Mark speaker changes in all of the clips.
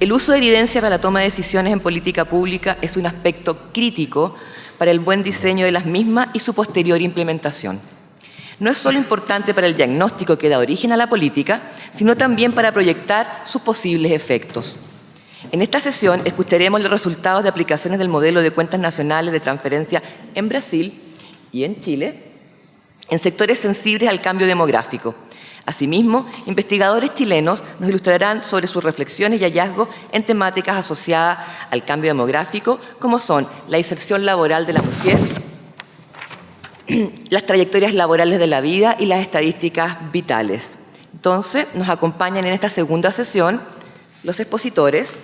Speaker 1: El uso de evidencia para la toma de decisiones en política pública es un aspecto crítico para el buen diseño de las mismas y su posterior implementación. No es solo importante para el diagnóstico que da origen a la política, sino también para proyectar sus posibles efectos. En esta sesión escucharemos los resultados de aplicaciones del modelo de cuentas nacionales de transferencia en Brasil y en Chile en sectores sensibles al cambio demográfico, Asimismo, investigadores chilenos nos ilustrarán sobre sus reflexiones y hallazgos en temáticas asociadas al cambio demográfico, como son la inserción laboral de la mujer, las trayectorias laborales de la vida y las estadísticas vitales. Entonces, nos acompañan en esta segunda sesión los expositores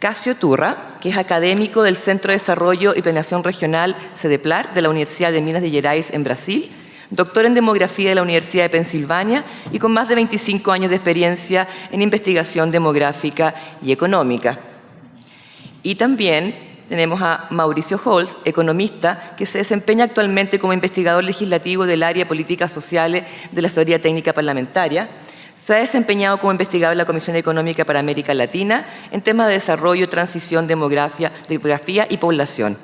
Speaker 1: Casio Turra, que es académico del Centro de Desarrollo y Planeación Regional CEDEPLAR de la Universidad de Minas de Gerais en Brasil, doctor en Demografía de la Universidad de Pensilvania y con más de 25 años de experiencia en investigación demográfica y económica. Y también tenemos a Mauricio Holz, economista, que se desempeña actualmente como investigador legislativo del área de políticas sociales de la Historia Técnica Parlamentaria. Se ha desempeñado como investigador en la Comisión Económica para América Latina en temas de desarrollo, transición, demografía, demografía y población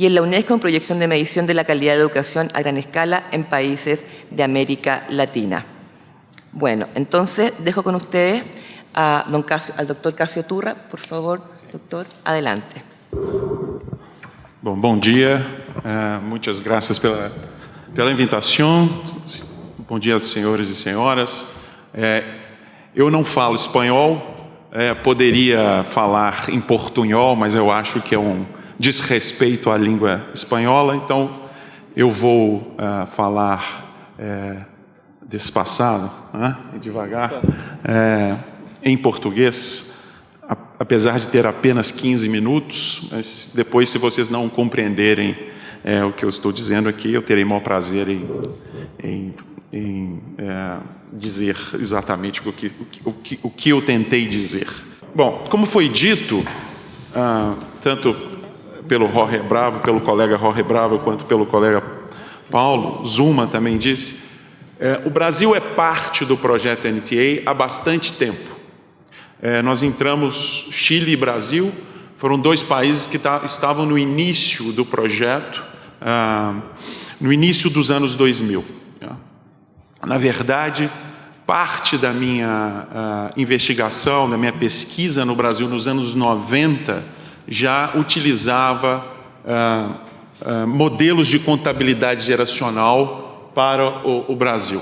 Speaker 1: y en la UNESCO en proyección de medición de la calidad de educación a gran escala en países de América Latina. Bueno, entonces dejo con ustedes a don al doctor Casio Turra. Por favor, doctor, adelante.
Speaker 2: Bom, bom dia, uh, muitas graças pela, pela invitação. Bom dia, senhores e senhoras. É, eu não falo espanhol, é, poderia falar em portunhol, mas eu acho que é um diz respeito à língua espanhola, então eu vou uh, falar é, despassado, né, devagar, é, em português, apesar de ter apenas 15 minutos, mas depois, se vocês não compreenderem é, o que eu estou dizendo aqui, eu terei maior prazer em, em, em é, dizer exatamente o que, o, que, o que eu tentei dizer. Bom, como foi dito, uh, tanto pelo Jorge Bravo, pelo colega Jorge Bravo, quanto pelo colega Paulo, Zuma também disse, é, o Brasil é parte do projeto NTA há bastante tempo. É, nós entramos, Chile e Brasil, foram dois países que tá, estavam no início do projeto, ah, no início dos anos 2000. Né? Na verdade, parte da minha ah, investigação, da minha pesquisa no Brasil nos anos 90, já utilizava ah, ah, modelos de contabilidade geracional para o, o Brasil.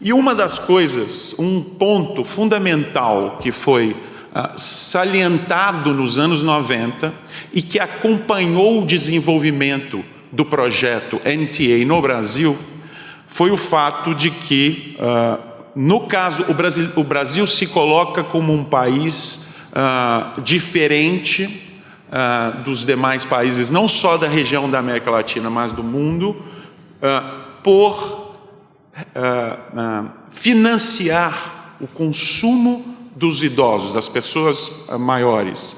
Speaker 2: E uma das coisas, um ponto fundamental que foi ah, salientado nos anos 90 e que acompanhou o desenvolvimento do projeto NTA no Brasil, foi o fato de que, no caso, o Brasil, o Brasil, se coloca como um país diferente uh, dos demais países, não só da região da América Latina, mas do mundo, uh, por uh, financiar o consumo dos idosos, das pessoas maiores,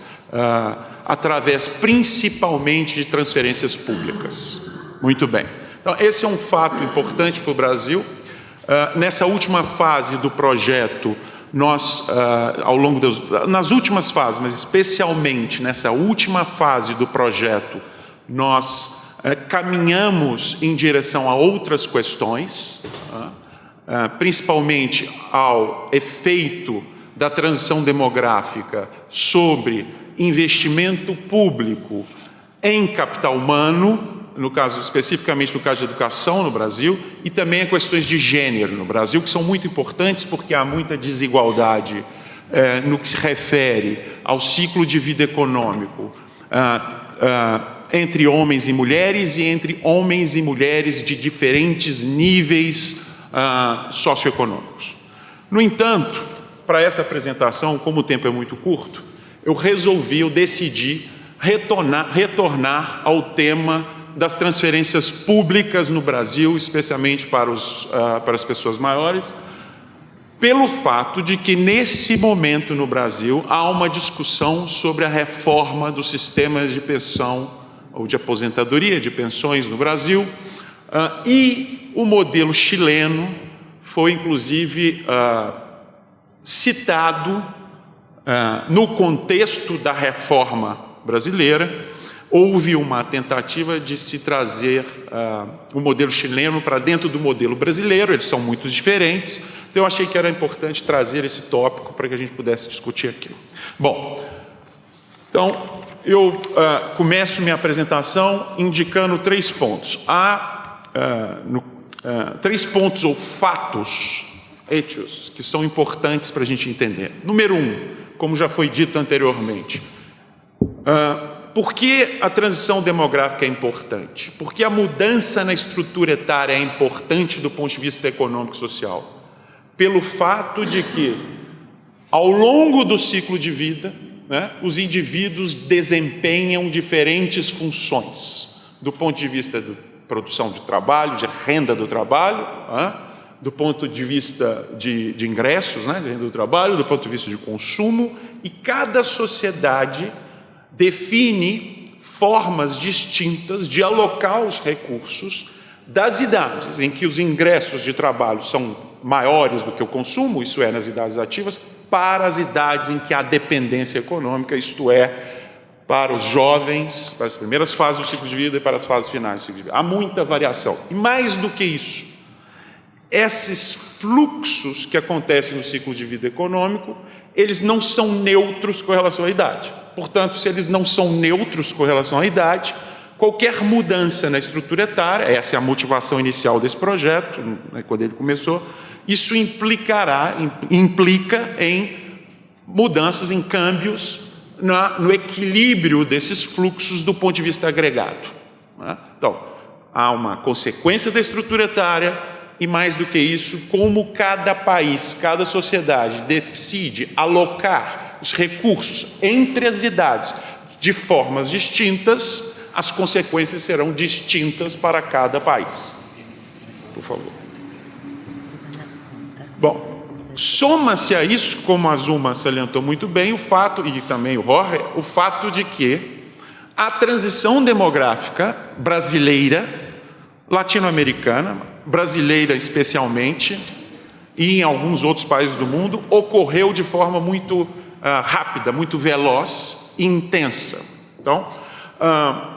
Speaker 2: através principalmente de transferências públicas. Muito bem. Então, esse é um fato importante para o Brasil. nessa última fase do projeto, nós, uh, ao longo das nas últimas fases, mas especialmente nessa última fase do projeto, nós uh, caminhamos em direção a outras questões, uh, principalmente ao efeito da transição demográfica sobre investimento público em capital humano, no caso especificamente no caso de educação no Brasil, e também a questões de gênero no Brasil, que são muito importantes porque há muita desigualdade é, no que se refere ao ciclo de vida econômico ah, ah, entre homens e mulheres e entre homens e mulheres de diferentes níveis ah, socioeconômicos. No entanto, para essa apresentação, como o tempo é muito curto, eu resolvi, eu decidi retornar, retornar ao tema das transferências públicas no Brasil, especialmente para, os, uh, para as pessoas maiores, pelo fato de que nesse momento no Brasil há uma discussão sobre a reforma do sistema de pensão ou de aposentadoria de pensões no Brasil uh, e o modelo chileno foi inclusive uh, citado no contexto da reforma brasileira, houve uma tentativa de se trazer uh, o modelo chileno para dentro do modelo brasileiro, eles são muito diferentes, então eu achei que era importante trazer esse tópico para que a gente pudesse discutir aquilo. Bom, então eu uh, começo minha apresentação indicando três pontos. Há uh, no, três pontos ou fatos, hechos, que são importantes para a gente entender. Número um, como já foi dito anteriormente, uh, por que a transição demográfica é importante? Porque a mudança na estrutura etária é importante do ponto de vista econômico e social. Pelo fato de que, ao longo do ciclo de vida, né, os indivíduos desempenham diferentes funções, do ponto de vista da produção de trabalho, de renda do trabalho, né, do ponto de vista de, de ingressos, né, de renda do trabalho, do ponto de vista de consumo, e cada sociedade define formas distintas de alocar os recursos das idades em que os ingressos de trabalho são maiores do que o consumo, isso é, nas idades ativas, para as idades em que há dependência econômica, isto é, para os jovens, para as primeiras fases do ciclo de vida e para as fases finais do ciclo de vida. Há muita variação. E mais do que isso, esses fluxos que acontecem no ciclo de vida econômico, eles não são neutros com relação à idade. Portanto, se eles não são neutros com relação à idade, qualquer mudança na estrutura etária, essa é a motivação inicial desse projeto, né, quando ele começou, isso implicará, implica em mudanças, em câmbios na, no equilíbrio desses fluxos do ponto de vista agregado. Né? Então, há uma consequência da estrutura etária e mais do que isso, como cada país, cada sociedade decide alocar os recursos entre as idades de formas distintas, as consequências serão distintas para cada país. Por favor. Bom, soma-se a isso, como a Zuma salientou muito bem, o fato, e também o Jorge, o fato de que a transição demográfica brasileira, latino-americana, brasileira especialmente, e em alguns outros países do mundo, ocorreu de forma muito uh, rápida, muito veloz e intensa. Então, uh,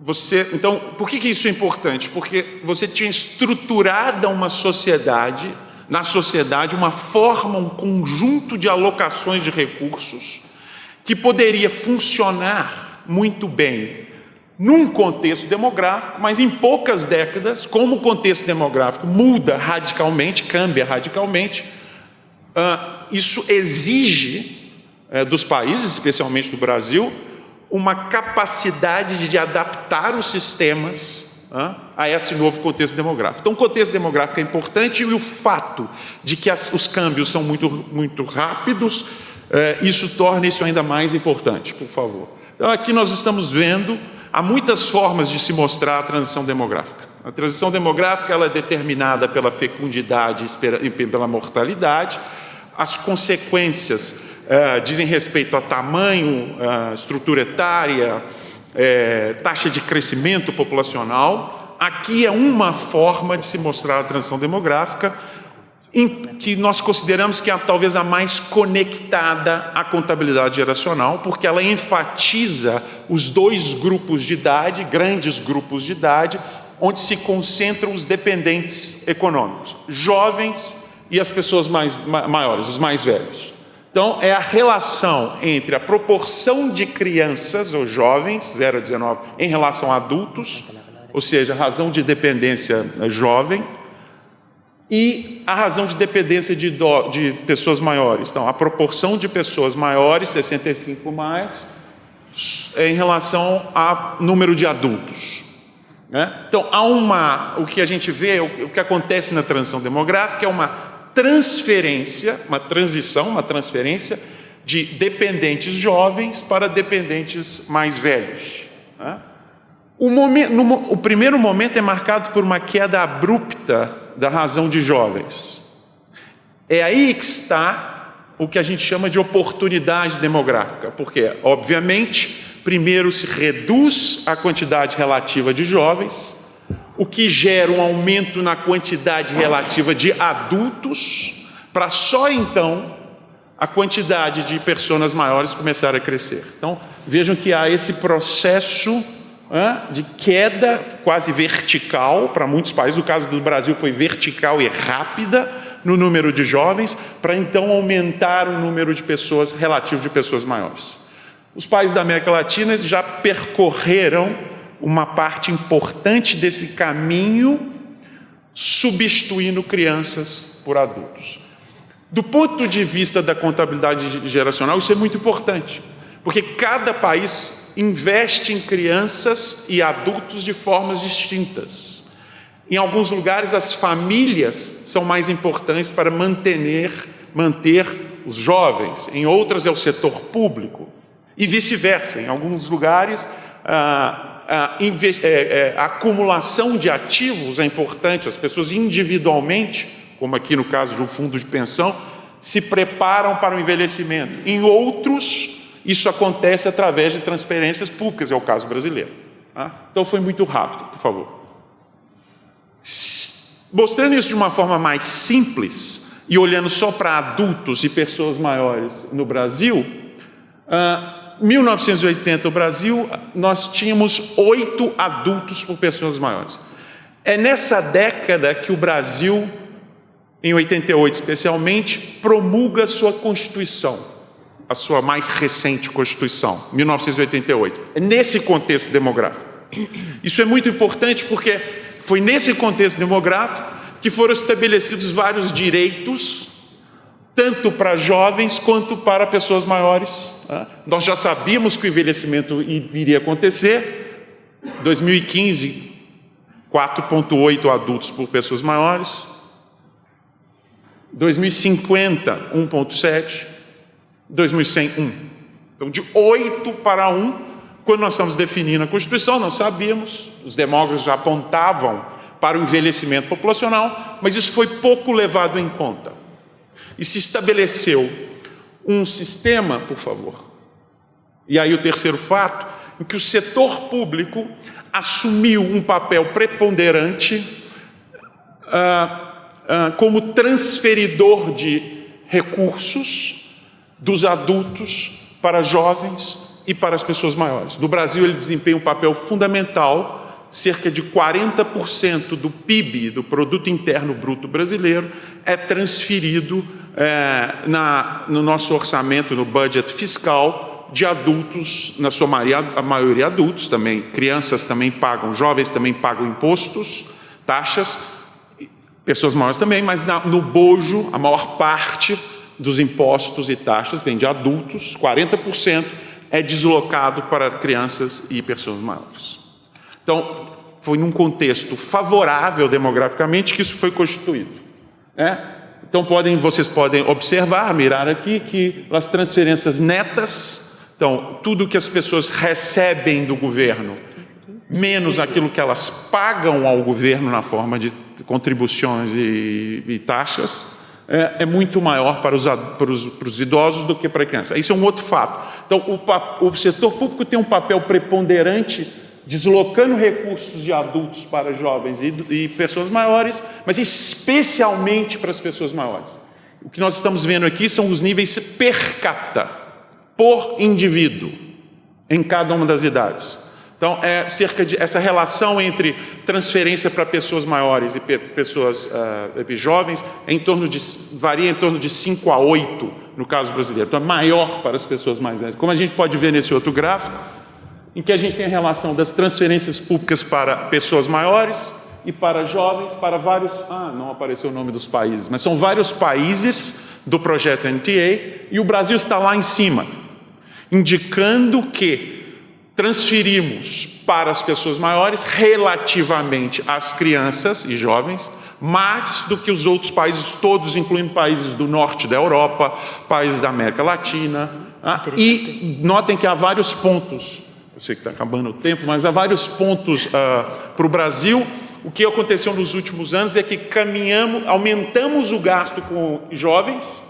Speaker 2: você, então, por que, que isso é importante? Porque você tinha estruturada uma sociedade, na sociedade, uma forma, um conjunto de alocações de recursos que poderia funcionar muito bem num contexto demográfico, mas em poucas décadas, como o contexto demográfico muda radicalmente, cambia radicalmente, uh, isso exige é, dos países, especialmente do Brasil, uma capacidade de adaptar os sistemas a esse novo contexto demográfico. Então, o contexto demográfico é importante e o fato de que as, os câmbios são muito, muito rápidos, é, isso torna isso ainda mais importante, por favor. Então, aqui nós estamos vendo, há muitas formas de se mostrar a transição demográfica. A transição demográfica ela é determinada pela fecundidade e pela mortalidade, as consequências é, dizem respeito a tamanho, a estrutura etária, é, taxa de crescimento populacional. Aqui é uma forma de se mostrar a transição demográfica, em, que nós consideramos que é talvez a mais conectada à contabilidade geracional, porque ela enfatiza os dois grupos de idade, grandes grupos de idade, onde se concentram os dependentes econômicos, jovens e as pessoas mais, maiores, os mais velhos. Então, é a relação entre a proporção de crianças ou jovens, 0 a 19, em relação a adultos, ou seja, a razão de dependência jovem, e a razão de dependência de, do, de pessoas maiores. Então, a proporção de pessoas maiores, 65 mais, em relação ao número de adultos. Né? Então, há uma, o que a gente vê, o, o que acontece na transição demográfica é uma transferência, uma transição, uma transferência de dependentes jovens para dependentes mais velhos. Né? O, momento, no, o primeiro momento é marcado por uma queda abrupta da razão de jovens. É aí que está o que a gente chama de oportunidade demográfica, porque, obviamente, primeiro se reduz a quantidade relativa de jovens, o que gera um aumento na quantidade relativa de adultos, para só então a quantidade de pessoas maiores começaram a crescer. Então, vejam que há esse processo de queda quase vertical, para muitos países, no caso do Brasil foi vertical e rápida no número de jovens, para então aumentar o número de pessoas relativo de pessoas maiores. Os países da América Latina já percorreram uma parte importante desse caminho, substituindo crianças por adultos. Do ponto de vista da contabilidade geracional, isso é muito importante, porque cada país investe em crianças e adultos de formas distintas. Em alguns lugares, as famílias são mais importantes para manter, manter os jovens, em outras é o setor público, e vice-versa. Em alguns lugares, a, a, é, é, acumulação de ativos é importante, as pessoas individualmente, como aqui no caso de um fundo de pensão, se preparam para o envelhecimento. Em outros, isso acontece através de transferências públicas, é o caso brasileiro. Tá? Então foi muito rápido, por favor. Mostrando isso de uma forma mais simples e olhando só para adultos e pessoas maiores no Brasil, uh, 1980 no Brasil, nós tínhamos oito adultos por pessoas maiores. É nessa década que o Brasil, em 88 especialmente, promulga sua Constituição a sua mais recente Constituição, 1988. É nesse contexto demográfico. Isso é muito importante porque foi nesse contexto demográfico que foram estabelecidos vários direitos, tanto para jovens quanto para pessoas maiores. Tá? Nós já sabíamos que o envelhecimento iria acontecer. 2015, 4,8 adultos por pessoas maiores. 2050, 1,7. 2101. Então, de 8 para 1, quando nós estamos definindo a Constituição, nós sabíamos, os demógrafos já apontavam para o envelhecimento populacional, mas isso foi pouco levado em conta. E se estabeleceu um sistema, por favor, e aí o terceiro fato, em que o setor público assumiu um papel preponderante ah, ah, como transferidor de recursos dos adultos para jovens e para as pessoas maiores. No Brasil, ele desempenha um papel fundamental, cerca de 40% do PIB, do Produto Interno Bruto Brasileiro, é transferido é, na, no nosso orçamento, no budget fiscal, de adultos, na sua maioria, a maioria adultos também, crianças também pagam, jovens também pagam impostos, taxas, pessoas maiores também, mas na, no bojo, a maior parte dos impostos e taxas vem de adultos, 40% é deslocado para crianças e pessoas maiores. Então, foi num contexto favorável demograficamente que isso foi constituído. Né? Então, podem, vocês podem observar, mirar aqui, que as transferências netas, então, tudo que as pessoas recebem do governo, menos aquilo que elas pagam ao governo na forma de contribuições e, e taxas, é, é muito maior para os, para, os, para os, idosos do que para a criança. Isso é um outro fato. Então, o, o setor público tem um papel preponderante deslocando recursos de adultos para jovens e, e pessoas maiores, mas especialmente para as pessoas maiores. O que nós estamos vendo aqui são os níveis per capita, por indivíduo, em cada uma das idades. Então, é cerca de essa relação entre transferência para pessoas maiores e pe pessoas uh, jovens é em torno de, varia em torno de 5 a 8 no caso brasileiro. Então, é maior para as pessoas mais velhas. Como a gente pode ver nesse outro gráfico, em que a gente tem a relação das transferências públicas para pessoas maiores e para jovens, para vários... Ah, não apareceu o nome dos países, mas são vários países do projeto NTA e o Brasil está lá em cima, indicando que transferimos para as pessoas maiores, relativamente às crianças e jovens, mais do que os outros países todos, incluindo países do norte da Europa, países da América Latina. Ah, e notem que há vários pontos, sei que está acabando o tempo, mas há vários pontos ah, para o Brasil. O que aconteceu nos últimos anos é que caminhamos, aumentamos o gasto com jovens,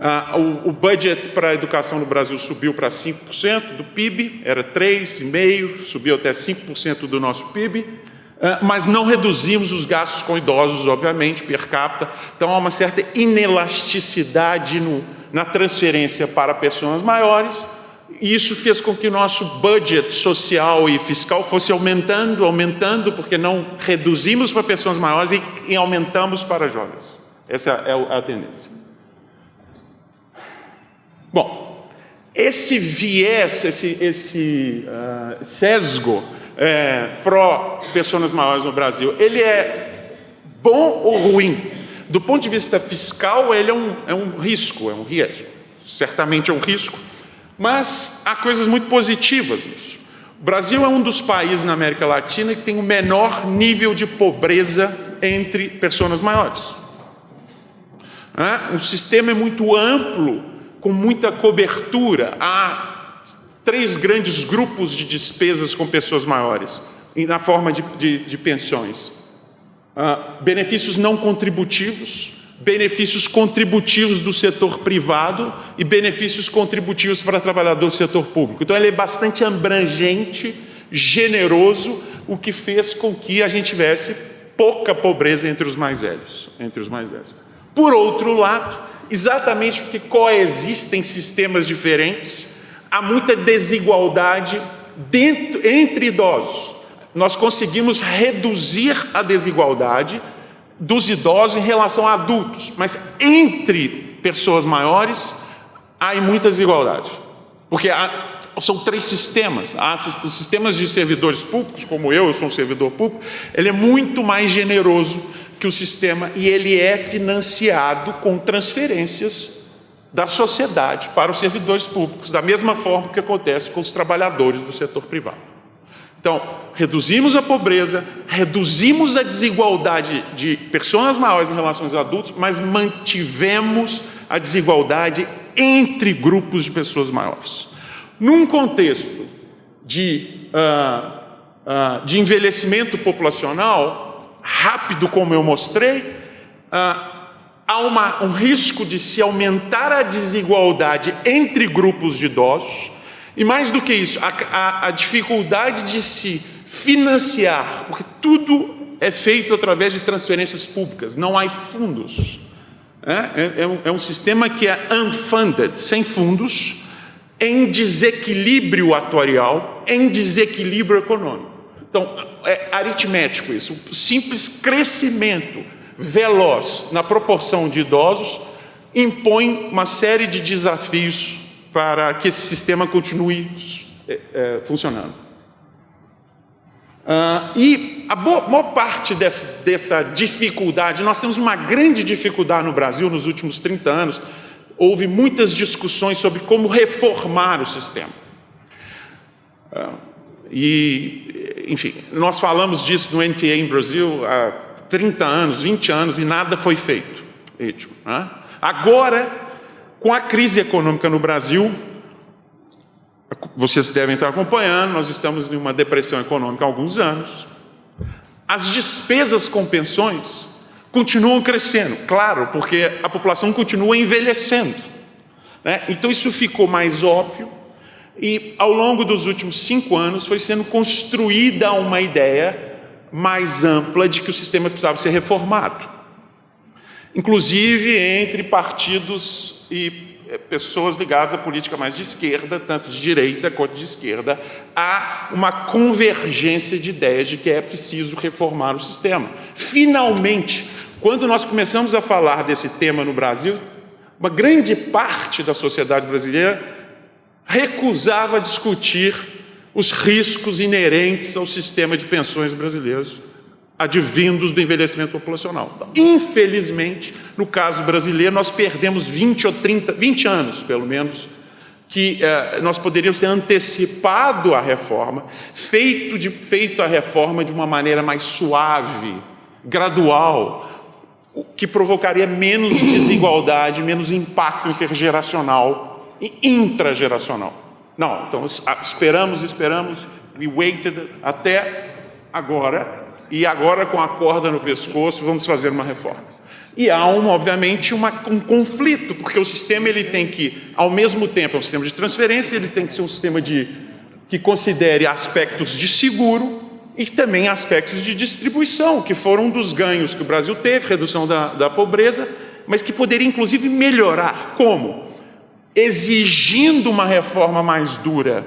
Speaker 2: ah, o, o, budget para a educação no Brasil subiu para 5% do PIB, era 3,5%, subiu até 5% do nosso PIB. Uh, mas não reduzimos os gastos com idosos, obviamente, per capita. Então há uma certa inelasticidade no, na transferência para pessoas maiores, e isso fez com que o nosso budget social e fiscal fosse aumentando, aumentando, porque não reduzimos para pessoas maiores e, e aumentamos para jovens. Essa é a, a tendência. Bom, esse viés, esse, esse uh, sesgo é, pró pessoas maiores no Brasil, ele é bom ou ruim? Do ponto de vista fiscal, ele é um, é um risco, é um risco. Certamente é um risco, mas há coisas muito positivas nisso. O Brasil é um dos países na América Latina que tem o menor nível de pobreza entre pessoas maiores. O sistema é muito amplo, com muita cobertura. Há três grandes grupos de despesas com pessoas maiores, na forma de, de, de pensões. benefícios não contributivos, benefícios contributivos do setor privado e benefícios contributivos para trabalhador do setor público. Então, ele é bastante abrangente, generoso, o que fez com que a gente tivesse pouca pobreza entre os mais velhos. Entre os mais velhos. Por outro lado, exatamente porque coexistem sistemas diferentes, há muita desigualdade dentro, entre idosos. Nós conseguimos reduzir a desigualdade dos idosos em relação a adultos, mas entre pessoas maiores há muita desigualdade. Porque há, são três sistemas. Há os sistemas de servidores públicos, como eu, eu sou um servidor público, ele é muito mais generoso que o sistema e ele é financiado com transferências da sociedade para os servidores públicos, da mesma forma que acontece com os trabalhadores do setor privado. Então, reduzimos a pobreza, reduzimos a desigualdade de pessoas maiores em relação aos adultos, mas mantivemos a desigualdade entre grupos de pessoas maiores. Num contexto de, uh, uh, de envelhecimento populacional rápido, como eu mostrei, uh, há uma, um risco de se aumentar a desigualdade entre grupos de idosos, e mais do que isso, a, a, a dificuldade de se financiar, porque tudo é feito através de transferências públicas, não há fundos. É, é, é, um, é um sistema que é unfunded, sem fundos, em desequilíbrio atuarial, em desequilíbrio econômico. Então, é aritmético isso. O simples crescimento veloz na proporção de idosos impõe uma série de desafios para que esse sistema continue é, é, funcionando. Ah, e a boa, maior parte dessa, dessa dificuldade, nós temos uma grande dificuldade no Brasil nos últimos 30 anos, houve muitas discussões sobre como reformar o sistema. Ah, e, enfim, nós falamos disso no NTA em Brasil há 30 anos, 20 anos, e nada foi feito. Né? Agora, com a crise econômica no Brasil, vocês devem estar acompanhando, nós estamos em uma depressão econômica há alguns anos. As despesas com pensões continuam crescendo, claro, porque a população continua envelhecendo. Né? Então isso ficou mais óbvio e ao longo dos últimos cinco anos foi sendo construída uma ideia mais ampla de que o sistema precisava ser reformado inclusive entre partidos e eh, pessoas ligadas à política mais de esquerda, tanto de direita quanto de esquerda, há uma convergência de ideias de que é preciso reformar o sistema. Finalmente, quando nós começamos a falar desse tema no Brasil, uma grande parte da sociedade brasileira recusava discutir os riscos inerentes ao sistema de pensões brasileiros advindos do envelhecimento populacional. Infelizmente, no caso brasileiro, nós perdemos 20 ou 30, 20 anos, pelo menos, que eh, nós poderíamos ter antecipado a reforma, feito, de, feito a reforma de uma maneira mais suave, gradual, que provocaria menos desigualdade, menos impacto intergeracional e intrageracional. Não, então esperamos, esperamos, we waited até agora, e agora com a corda no pescoço vamos fazer uma reforma. E há, obviamente, uma, um conflito, porque o sistema ele tem que, ao mesmo tempo, é um sistema de transferência, ele tem que ser um sistema de, que considere aspectos de seguro e também aspectos de distribuição, que foram um dos ganhos que o Brasil teve, redução da, da pobreza, mas que poderia inclusive melhorar. Como? Exigindo uma reforma mais dura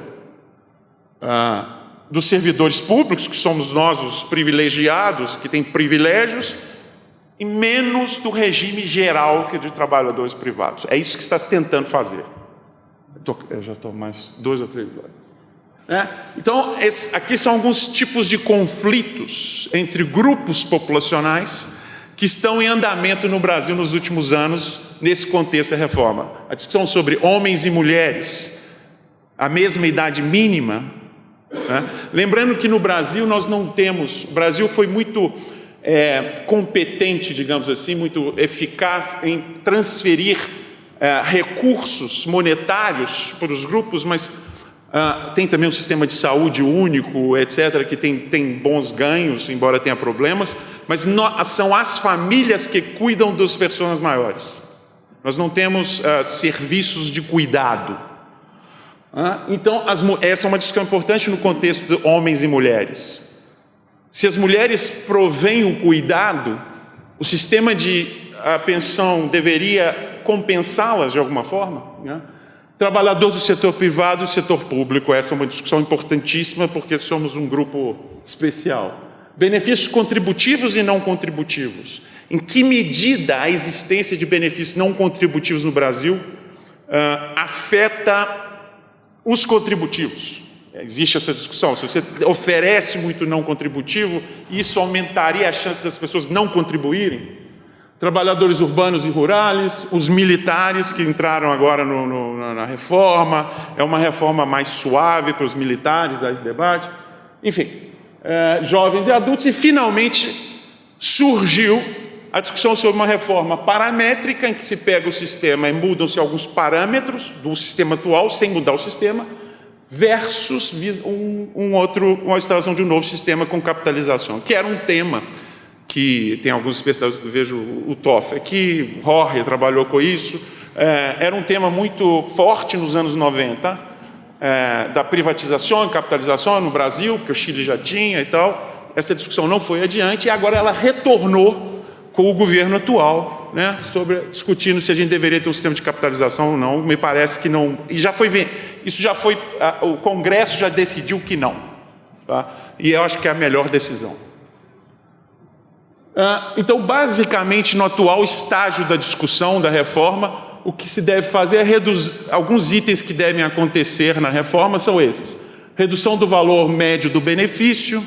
Speaker 2: ah, dos servidores públicos, que somos nós os privilegiados, que têm privilégios, e menos do regime geral que é de trabalhadores privados. É isso que está se tentando fazer. Eu, tô, eu já estou mais dois ou três horas. É? Então, esse, aqui são alguns tipos de conflitos entre grupos populacionais que estão em andamento no Brasil nos últimos anos, nesse contexto da reforma. A discussão sobre homens e mulheres, a mesma idade mínima. Né? Lembrando que no Brasil nós não temos, o Brasil foi muito é, competente, digamos assim, muito eficaz em transferir é, recursos monetários para os grupos, mas ah, tem também um sistema de saúde único, etc., que tem, tem bons ganhos, embora tenha problemas, mas no, são as famílias que cuidam das pessoas maiores. Nós não temos ah, serviços de cuidado. Então, as, essa é uma discussão importante no contexto de homens e mulheres. Se as mulheres provêm o cuidado, o sistema de pensão deveria compensá-las de alguma forma. Né? Trabalhadores do setor privado e setor público, essa é uma discussão importantíssima porque somos um grupo especial. Benefícios contributivos e não contributivos. Em que medida a existência de benefícios não contributivos no Brasil uh, afeta os contributivos? Existe essa discussão. Se você oferece muito não contributivo, isso aumentaria a chance das pessoas não contribuírem? trabalhadores urbanos e rurais, os militares que entraram agora no, no, na reforma, é uma reforma mais suave para os militares, a esse debate, enfim, é, jovens e adultos, e finalmente surgiu a discussão sobre uma reforma paramétrica, em que se pega o sistema e mudam-se alguns parâmetros do sistema atual, sem mudar o sistema, versus um, um outro, uma instalação de um novo sistema com capitalização, que era um tema que tem alguns especialistas, vejo o Toff que Jorge trabalhou com isso, é, era um tema muito forte nos anos 90, é, da privatização e capitalização no Brasil, que o Chile já tinha e tal. Essa discussão não foi adiante e agora ela retornou com o governo atual, né, sobre, discutindo se a gente deveria ter um sistema de capitalização ou não. Me parece que não. E já foi, isso já foi, o Congresso já decidiu que não. Tá? E eu acho que é a melhor decisão. Ah, então, basicamente, no atual estágio da discussão da reforma, o que se deve fazer é reduzir, alguns itens que devem acontecer na reforma são esses. Redução do valor médio do benefício,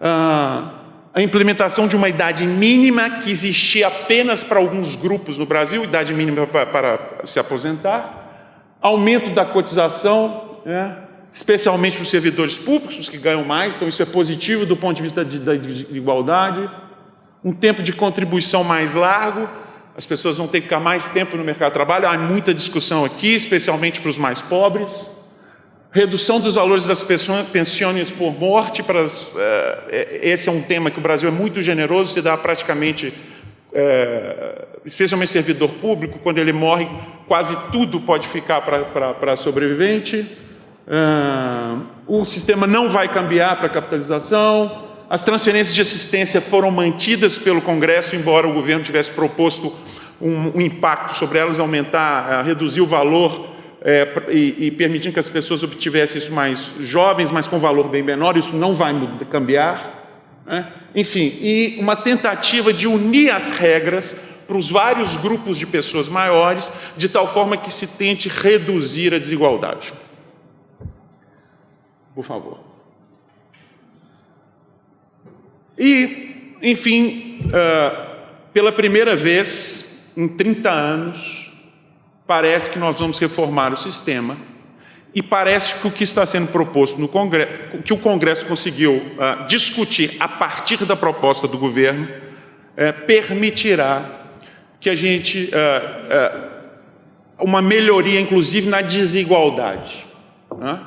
Speaker 2: ah, a implementação de uma idade mínima que existia apenas para alguns grupos no Brasil, idade mínima para, para se aposentar, aumento da cotização, né, especialmente para os servidores públicos, os que ganham mais, então isso é positivo do ponto de vista da igualdade, um tempo de contribuição mais largo, as pessoas vão ter que ficar mais tempo no mercado de trabalho, há muita discussão aqui, especialmente para os mais pobres, redução dos valores das pensões por morte, para as, é, esse é um tema que o Brasil é muito generoso, se dá praticamente, é, especialmente servidor público, quando ele morre, quase tudo pode ficar para sobrevivente, é, o sistema não vai cambiar para capitalização, as transferências de assistência foram mantidas pelo Congresso, embora o governo tivesse proposto um, um impacto sobre elas, aumentar, uh, reduzir o valor é, e, e permitindo que as pessoas obtivessem isso mais jovens, mas com valor bem menor, isso não vai cambiar. Né? Enfim, e uma tentativa de unir as regras para os vários grupos de pessoas maiores, de tal forma que se tente reduzir a desigualdade. Por favor. E, enfim, uh, pela primeira vez em 30 anos, parece que nós vamos reformar o sistema e parece que o que está sendo proposto no Congresso, que o Congresso conseguiu uh, discutir a partir da proposta do governo, uh, permitirá que a gente uh, uma melhoria, inclusive, na desigualdade. Né?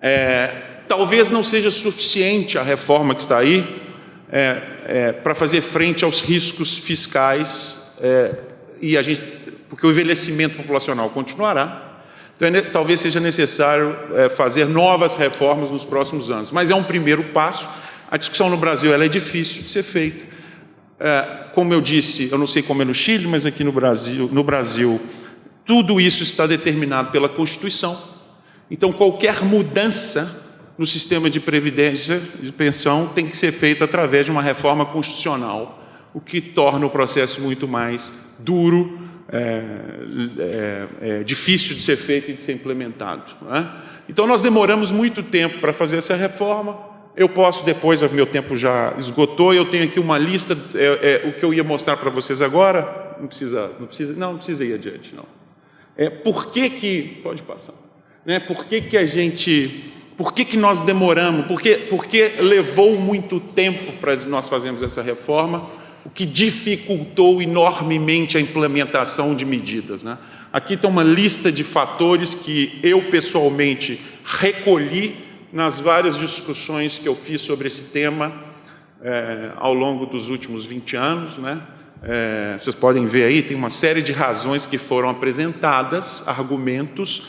Speaker 2: É, talvez não seja suficiente a reforma que está aí, é, é, para fazer frente aos riscos fiscais e a gente, porque o envelhecimento populacional continuará, então é, talvez seja necessário é, fazer novas reformas nos próximos anos. Mas é um primeiro passo. A discussão no Brasil ela é difícil de ser feita. É, como eu disse, eu não sei como é no Chile, mas aqui no Brasil, no Brasil, tudo isso está determinado pela Constituição. Então, qualquer mudança no sistema de previdência de pensão tem que ser feita através de uma reforma constitucional, o que torna o processo muito mais duro, é, é, é difícil de ser feito e de ser implementado. Né? Então, nós demoramos muito tempo para fazer essa reforma. Eu posso depois, meu tempo já esgotou, eu tenho aqui uma lista, é, é o que eu ia mostrar para vocês agora, não precisa, não precisa, não, não precisa ir adiante, não. É, por que que, pode passar, né, por que que a gente por que, que nós demoramos? Porque, porque levou muito tempo para nós fazermos essa reforma, o que dificultou enormemente a implementação de medidas. Né? Aqui está uma lista de fatores que eu pessoalmente recolhi nas várias discussões que eu fiz sobre esse tema é, ao longo dos últimos 20 anos. Né? É, vocês podem ver aí, tem uma série de razões que foram apresentadas, argumentos,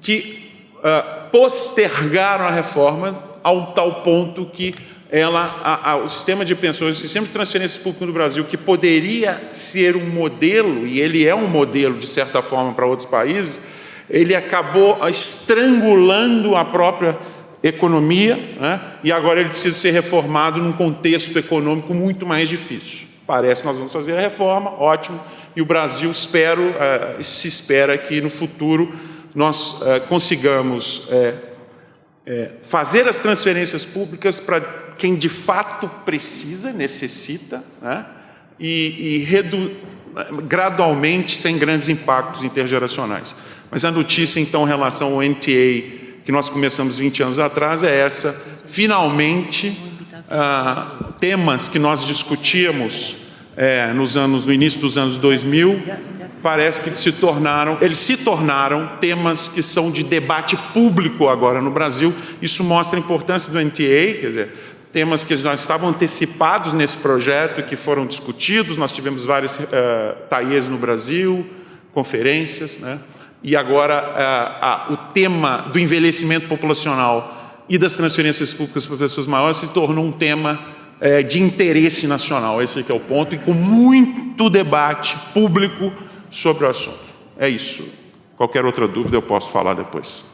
Speaker 2: que uh, postergaram a reforma ao tal ponto que ela, a, a, o sistema de pensões, o sistema de transferência pública no Brasil, que poderia ser um modelo, e ele é um modelo de certa forma para outros países, ele acabou estrangulando a própria economia, né? e agora ele precisa ser reformado num contexto econômico muito mais difícil. Parece que nós vamos fazer a reforma, ótimo, e o Brasil, espero, uh, se espera que no futuro nós uh, consigamos uh, fazer as transferências públicas para quem de fato precisa, necessita, né? e, e gradualmente, sem grandes impactos intergeracionais. Mas a notícia, então, em relação ao NTA, que nós começamos 20 anos atrás, é essa. Finalmente, ah, temas que nós discutíamos é, nos anos, no início dos anos 2000, parece que se tornaram, eles se tornaram temas que são de debate público agora no Brasil. Isso mostra a importância do NTA, quer dizer, temas que já estavam antecipados nesse projeto, que foram discutidos, nós tivemos vários uh, eh, TAIEs no Brasil, conferências, né? e agora uh, uh, o tema do envelhecimento populacional e das transferências públicas para pessoas maiores se tornou um tema uh, de interesse nacional, esse é o ponto, e com muito debate público sobre o assunto. É isso. Qualquer outra dúvida eu posso falar depois.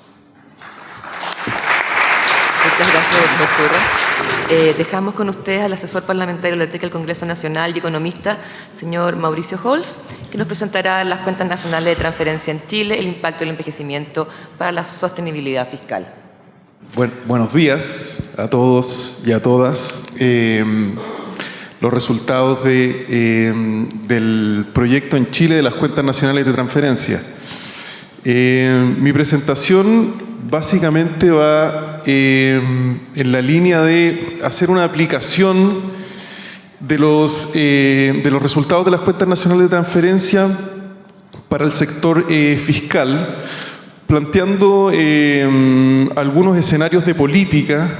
Speaker 1: Gracias, doctora. Eh, dejamos con usted al asesor parlamentario de la del Congreso Nacional y economista, señor Mauricio Holz, que nos presentará las cuentas nacionales de transferencia en Chile, el impacto del envejecimiento para la sostenibilidad fiscal.
Speaker 3: Bueno, buenos días a todos y a todas. Eh, los resultados de, em, del proyecto en Chile de las cuentas nacionales de transferencia. Em, mi presentación básicamente va em, en la línea de hacer una aplicación de los, de los resultados de las cuentas nacionales de transferencia para el sector eh, fiscal, planteando algunos escenarios de política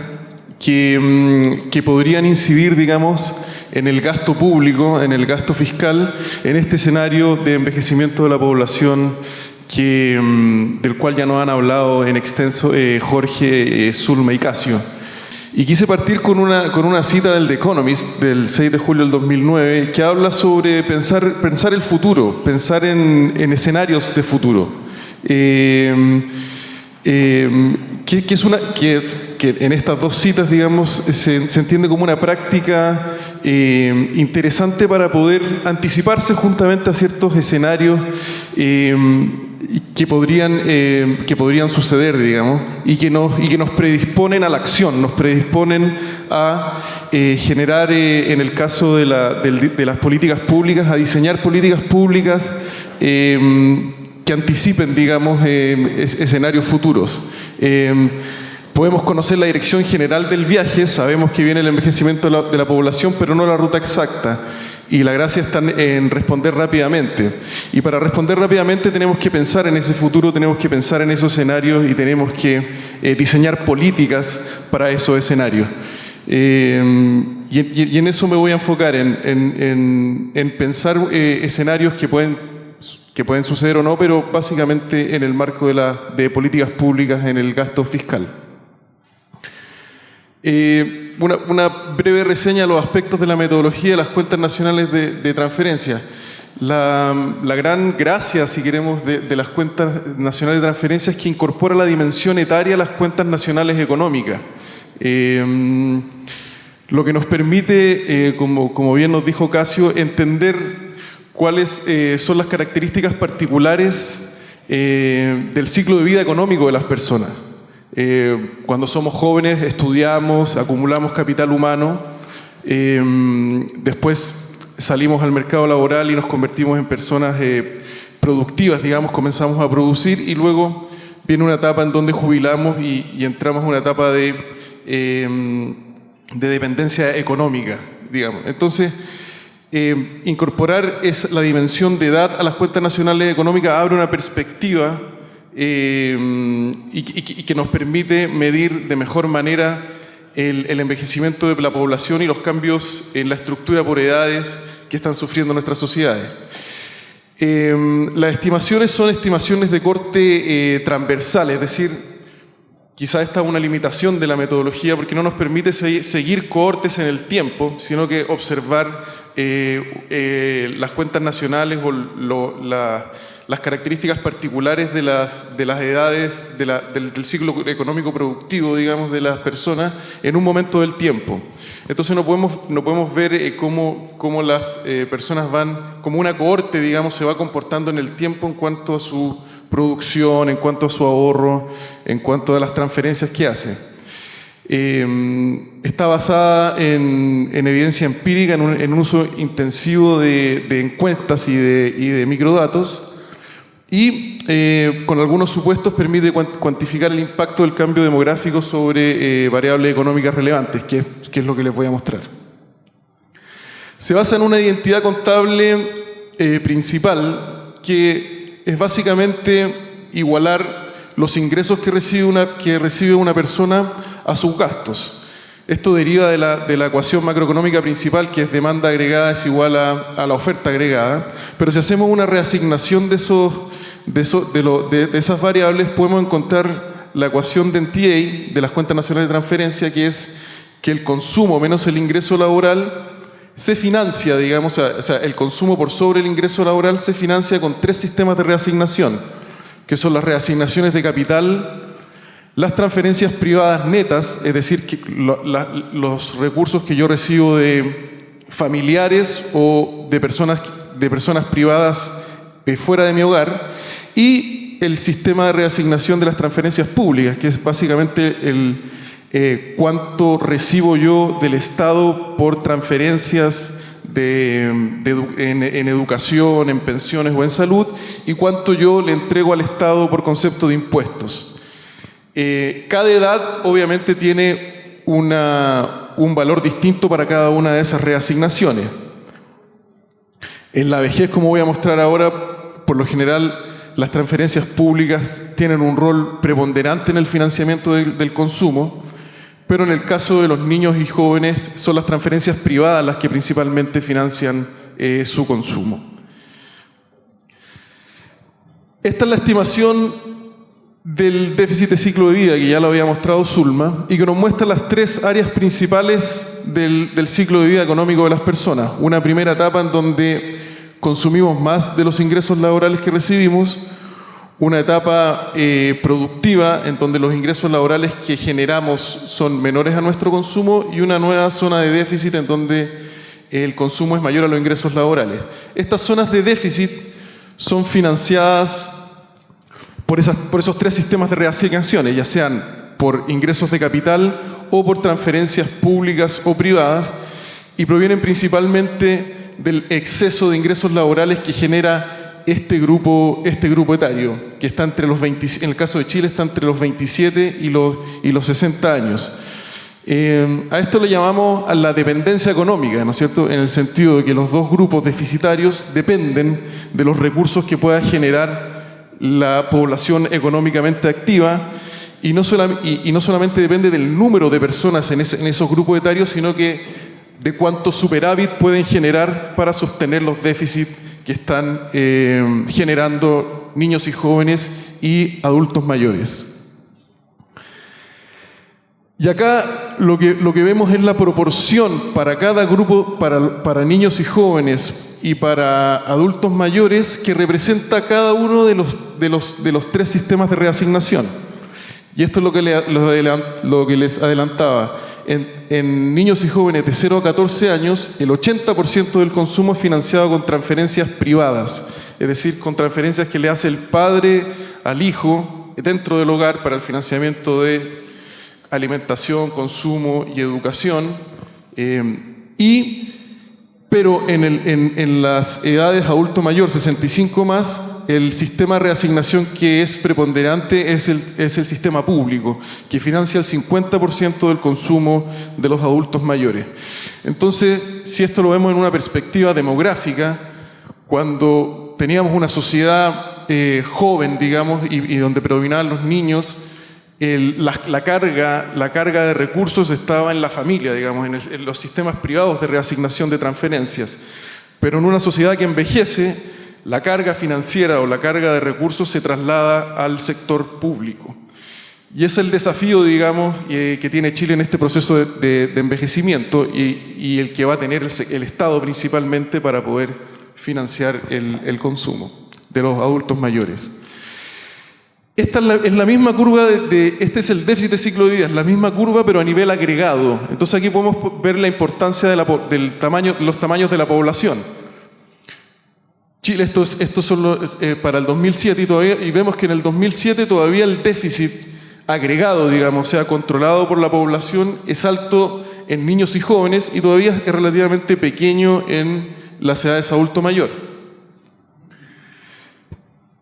Speaker 3: que, que podrían incidir, digamos, en el gasto público, en el gasto fiscal, en este escenario de envejecimiento de la población que, mm, del cual ya nos han hablado en extenso eh, Jorge, eh, Zulma y Casio. Y quise partir con una, con una cita del The Economist del 6 de julio del 2009 que habla sobre pensar, pensar el futuro, pensar en, en escenarios de futuro. Eh, que, es una, que, que, en estas dos citas, digamos, se, se entiende como una práctica eh, interesante para poder anticiparse juntamente a ciertos escenarios eh, que, podrían, eh, que podrían suceder, digamos, y que, nos, y que nos predisponen a la acción, nos predisponen a generar, en el caso de, la, de, las políticas públicas, a diseñar políticas públicas que anticipen, digamos, escenarios futuros. Podemos conocer la dirección general del viaje, sabemos que viene el envejecimiento de la, población, pero no la ruta exacta. Y la gracia está en responder rápidamente. Y para responder rápidamente tenemos que pensar en ese futuro, tenemos que pensar en esos escenarios y tenemos que eh, diseñar políticas para esos escenarios. Eh, y, en eso me voy a enfocar, en, pensar eh, escenarios que pueden, suceder o no, pero básicamente en el marco de, la, de políticas públicas en el gasto fiscal. Eh, una, breve reseña de los aspectos de la metodología de las cuentas nacionales de, transferencia. La, gran gracia, si queremos, de, las cuentas nacionales de transferencia es que incorpora la dimensión etaria a las cuentas nacionales económicas. Eh, lo que nos permite, eh, como, como, bien nos dijo Casio, entender cuáles son las características particulares del ciclo de vida económico de las personas. Eh, cuando somos jóvenes estudiamos, acumulamos capital humano, eh, después salimos al mercado laboral y nos convertimos en personas eh, productivas, digamos, comenzamos a producir y luego viene una etapa en donde jubilamos y, entramos en una etapa de, de dependencia económica, digamos. Entonces, incorporar es la dimensión de edad a las cuentas nacionales económicas abre una perspectiva eh, y, que nos permite medir de mejor manera el, envejecimiento de la población y los cambios en la estructura por edades que están sufriendo nuestras sociedades. Eh, las estimaciones son estimaciones de corte eh, transversal, es decir, quizá esta es una limitación de la metodología porque no nos permite seguir cohortes en el tiempo, sino que observar las cuentas nacionales o la las características particulares de las, de las edades del, ciclo económico productivo, digamos, de las personas en un momento del tiempo. Entonces no podemos, no podemos ver eh, cómo, cómo, las eh, personas van, como una cohorte, digamos, se va comportando en el tiempo en cuanto a su producción, en cuanto a su ahorro, en cuanto a las transferencias que hace. Em, está basada en, evidencia empírica, en un, uso intensivo de, encuestas y de, y de microdatos, y eh, con algunos supuestos permite cuantificar el impacto del cambio demográfico sobre eh, variables económicas relevantes, que, es lo que les voy a mostrar. Se basa en una identidad contable eh, principal que es básicamente igualar los ingresos que recibe una, que recibe una persona a sus gastos. Esto deriva de la, de la, ecuación macroeconómica principal, que es demanda agregada es igual a, a, la oferta agregada. Pero si hacemos una reasignación de esos de, esas variables podemos encontrar la ecuación de NTA, de las cuentas nacionales de transferencia, que es que el consumo menos el ingreso laboral se financia, digamos, o sea, el consumo por sobre el ingreso laboral se financia con tres sistemas de reasignación, que son las reasignaciones de capital, las transferencias privadas netas, es decir, los recursos que yo recibo de familiares o de personas, de personas privadas fuera de mi hogar, y el sistema de reasignación de las transferencias públicas, que es básicamente el eh, cuánto recibo yo del Estado por transferencias en, educación, en pensiones o en salud, y cuánto yo le entrego al Estado por concepto de impuestos. Eh, cada edad obviamente tiene un valor distinto para cada una de esas reasignaciones. En la vejez, como voy a mostrar ahora, por lo general las transferencias públicas tienen un rol preponderante en el financiamiento del, consumo, pero en el caso de los niños y jóvenes son las transferencias privadas las que principalmente financian eh, su consumo. Esta es la estimación del déficit de ciclo de vida, que ya lo había mostrado Zulma, y que nos muestra las tres áreas principales del, del ciclo de vida económico de las personas. Una primera etapa en donde consumimos más de los ingresos laborales que recibimos, una etapa eh, productiva en donde los ingresos laborales que generamos son menores a nuestro consumo y una nueva zona de déficit en donde el consumo es mayor a los ingresos laborales. Estas zonas de déficit son financiadas por, esas, por esos tres sistemas de reasignaciones, ya sean por ingresos de capital o por transferencias públicas o privadas, y provienen principalmente del exceso de ingresos laborales que genera este grupo, este grupo etario, que está entre los 20, en el caso de Chile está entre los 27 y los, y los 60 años. Eh, a esto le llamamos a la dependencia económica, ¿no es cierto? En el sentido de que los dos grupos deficitarios dependen de los recursos que pueda generar la población económicamente activa y no, y, no solamente depende del número de personas en, en esos grupos etarios, sino que de cuánto superávit pueden generar para sostener los déficits que están eh, generando niños y jóvenes y adultos mayores. Y acá lo que, lo que vemos es la proporción para cada grupo, para, para niños y jóvenes y para adultos mayores, que representa cada uno de los, de los, de los tres sistemas de reasignación. Y esto es lo que, les adelantaba. En, niños y jóvenes de 0 a 14 años, el 80% del consumo es financiado con transferencias privadas, es decir, con transferencias que le hace el padre al hijo dentro del hogar para el financiamiento de alimentación, consumo y educación. Eh, y, pero en las edades adulto mayor, 65 más, el sistema de reasignación que es preponderante es el, es el sistema público, que financia el 50% del consumo de los adultos mayores. Entonces, si esto lo vemos en una perspectiva demográfica, cuando teníamos una sociedad eh, joven, digamos, y, y donde predominaban los niños, el- la, la carga, la carga de recursos estaba en la familia, digamos, en, el- en los sistemas privados de reasignación de transferencias. Pero en una sociedad que envejece, la carga financiera o la carga de recursos se traslada al sector público. Y es el desafío, digamos, eh, que tiene Chile en este proceso de, envejecimiento y, el que va a tener el, Estado principalmente para poder financiar el, consumo de los adultos mayores. Esta es la, misma curva de, este es el déficit de ciclo de vida, es la misma curva pero a nivel agregado. Entonces aquí podemos po- ver la importancia de la del tamaño, los tamaños de la población. Chile, estos, estos son los, eh, para el 2007 y, todavía, y vemos que en el 2007 todavía el déficit agregado, digamos, o sea, controlado por la población, es alto en niños y jóvenes y todavía es relativamente pequeño en las edades adulto mayor.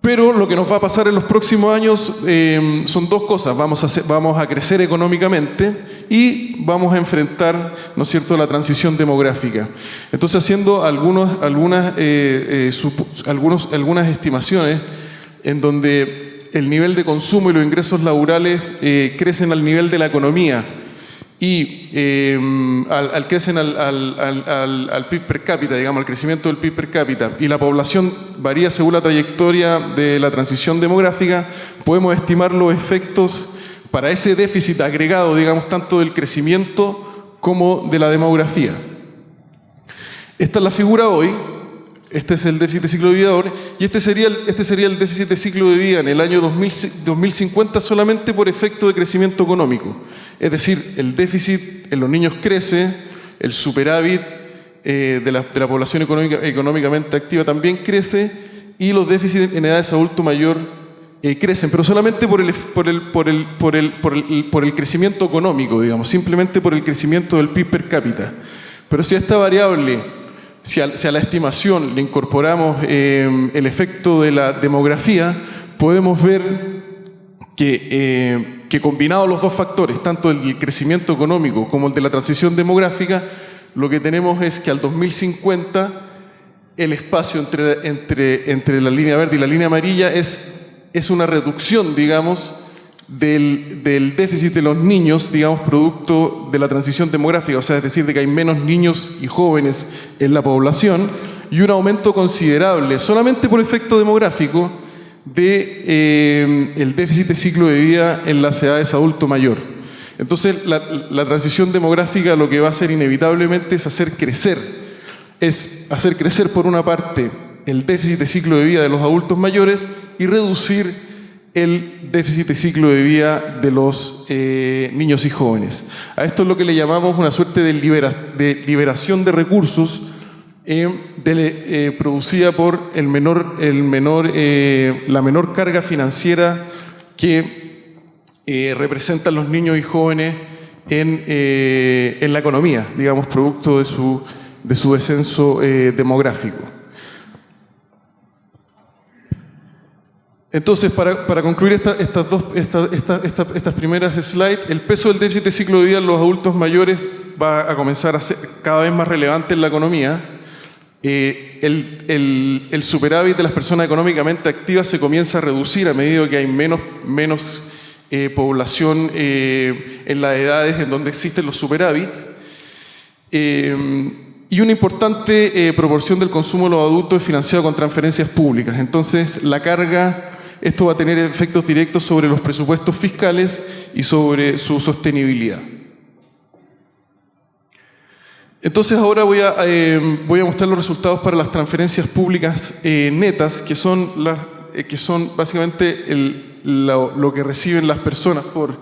Speaker 3: Pero lo que nos va a pasar en los próximos años eh, son dos cosas. Vamos a, vamos a crecer económicamente y vamos a enfrentar, ¿no es cierto?, la transición demográfica. Entonces, haciendo algunos, algunas, eh, eh, algunos, algunas estimaciones en donde el nivel de consumo y los ingresos laborales eh, crecen al nivel de la economía y eh, al, al crecen al, PIB per cápita, digamos, al crecimiento del PIB per cápita, y la población varía según la trayectoria de la transición demográfica, podemos estimar los efectos para ese déficit agregado, digamos, tanto del crecimiento como de la demografía. Esta es la figura hoy, este es el déficit de ciclo de vida ahora, y este sería el, este sería el déficit de ciclo de vida en el año 2000 2050 solamente por efecto de crecimiento económico. Es decir, el déficit en los niños crece, el superávit eh, de, la, población económica- económicamente activa también crece, y los déficits en edades adulto mayor eh, crecen, pero solamente por el, por, el, por, el, por, el, por, el, por el crecimiento económico, digamos, simplemente por el crecimiento del PIB per cápita. Pero si a esta variable, si a, la estimación le incorporamos eh, el efecto de la demografía, podemos ver que, que combinados los dos factores, tanto el del crecimiento económico como el de la transición demográfica, lo que tenemos es que al 2050 el espacio entre, entre, entre la línea verde y la línea amarilla es, es una reducción, digamos, del, del déficit de los niños, digamos, producto de la transición demográfica, o sea, es decir, de que hay menos niños y jóvenes en la población y un aumento considerable, solamente por efecto demográfico, de eh, el déficit de ciclo de vida en las edades adulto mayor. Entonces, la, transición demográfica lo que va a hacer inevitablemente es hacer crecer, es hacer crecer por una parte el déficit de ciclo de vida de los adultos mayores y reducir el déficit de ciclo de vida de los eh, niños y jóvenes. A esto es lo que le llamamos una suerte de, libera- de liberación de recursos eh, eh, producida por el menor, el menor, eh, la menor carga financiera que representan los niños y jóvenes en, la economía, digamos, producto de su, de su descenso demográfico. Entonces, para, concluir esta- estas, dos, esta- esta- esta- estas primeras slides, el peso del déficit de ciclo de vida en los adultos mayores va a comenzar a ser cada vez más relevante en la economía. Eh, el, superávit de las personas económicamente activas se comienza a reducir a medida que hay menos, eh, población eh, en las edades en donde existen los superávits. Y una importante proporción del consumo de los adultos es financiado con transferencias públicas. Entonces, la carga, esto va a tener efectos directos sobre los presupuestos fiscales y sobre su sostenibilidad. Entonces ahora voy a, eh, voy a mostrar los resultados para las transferencias públicas eh, netas, que son, las, eh, que son básicamente lo, que reciben las personas por,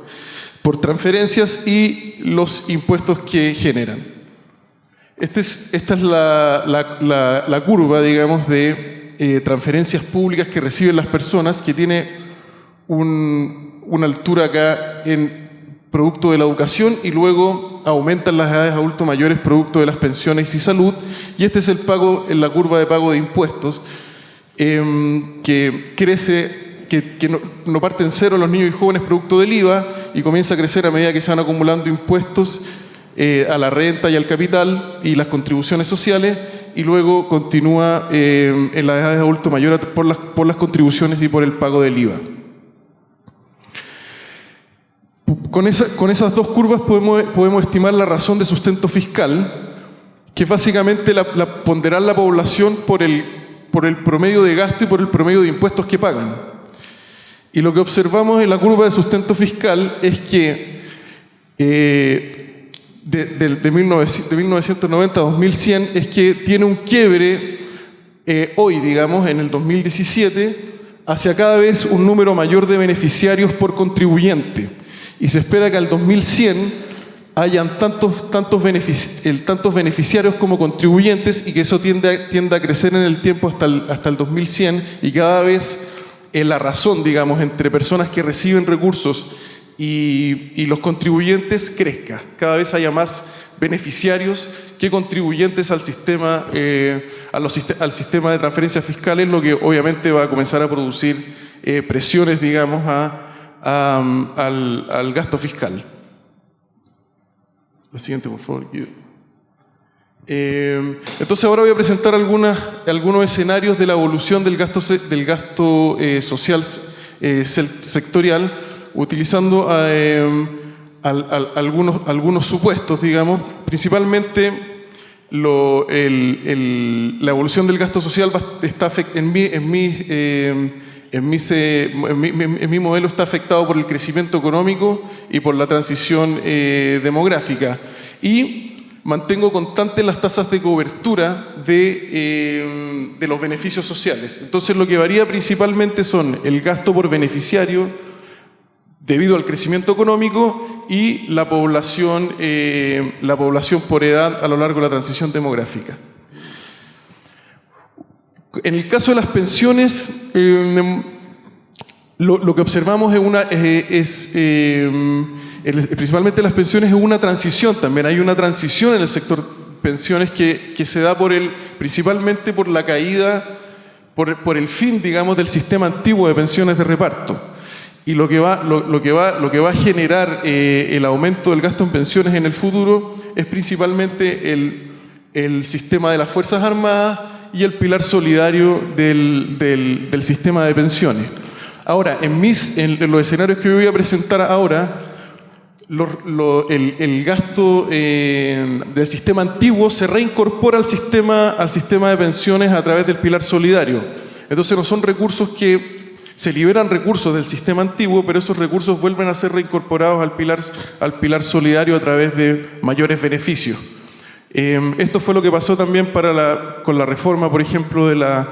Speaker 3: por transferencias y los impuestos que generan. Este es, esta es la, la, curva, digamos, de transferencias públicas que reciben las personas, que tiene un, una altura acá en producto de la educación y luego aumentan las edades adulto mayores producto de las pensiones y salud y este es el pago en la curva de pago de impuestos eh, que crece que, que no, no, parte en cero los niños y jóvenes producto del IVA y comienza a crecer a medida que se van acumulando impuestos eh, a la renta y al capital y las contribuciones sociales y luego continúa eh, en las edades adulto mayor por las, por las contribuciones y por el pago del IVA. Con, esa, con, esas dos curvas podemos, estimar la razón de sustento fiscal, que es básicamente la, la, ponderar la población por el, promedio de gasto y por el promedio de impuestos que pagan. Y lo que observamos en la curva de sustento fiscal es que eh, de, de, de, 1990 a 2100 es que tiene un quiebre eh, hoy, digamos, en el 2017, hacia cada vez un número mayor de beneficiarios por contribuyente y se espera que al 2100 hayan tantos, tantos, benefic tantos beneficiarios como contribuyentes y que eso tiende a, tiende a crecer en el tiempo hasta el, hasta el 2100 y cada vez en la razón, digamos, entre personas que reciben recursos y, y los contribuyentes crezca. Cada vez haya más beneficiarios que contribuyentes al sistema, eh, al sistema de transferencias fiscales, lo que obviamente va a comenzar a producir eh, presiones, digamos, a um, al, al, gasto fiscal. La siguiente, por favor. Eh, entonces ahora voy a presentar algunas, algunos escenarios de la evolución del gasto, del gasto eh, social eh, sectorial utilizando eh, al, al, algunos, algunos supuestos, digamos, principalmente lo, el, el, la evolución del gasto social está en mi, en mi en mi, en, mi, modelo está afectado por el crecimiento económico y por la transición eh, demográfica. Y mantengo constantes las tasas de cobertura de, eh, de, los beneficios sociales. Entonces lo que varía principalmente son el gasto por beneficiario debido al crecimiento económico y la población, eh, la población por edad a lo largo de la transición demográfica. En el caso de las pensiones, eh, lo, que observamos es, una, es eh, el, principalmente las pensiones es una transición también. Hay una transición en el sector pensiones que, se da por el, principalmente por la caída, por, el fin, digamos, del sistema antiguo de pensiones de reparto. Y lo que va, lo, que lo que va a generar eh, el aumento del gasto en pensiones en el futuro es principalmente el sistema de las Fuerzas Armadas y el pilar solidario del, del, sistema de pensiones. Ahora, en, mis, en, los escenarios que voy a presentar ahora, el, gasto eh, del sistema antiguo se reincorpora al sistema, al sistema de pensiones a través del pilar solidario. Entonces no son recursos que se liberan recursos del sistema antiguo, pero esos recursos vuelven a ser reincorporados al pilar, al pilar solidario a través de mayores beneficios. Eh, esto fue lo que pasó también para la, con la reforma, por ejemplo, de, la,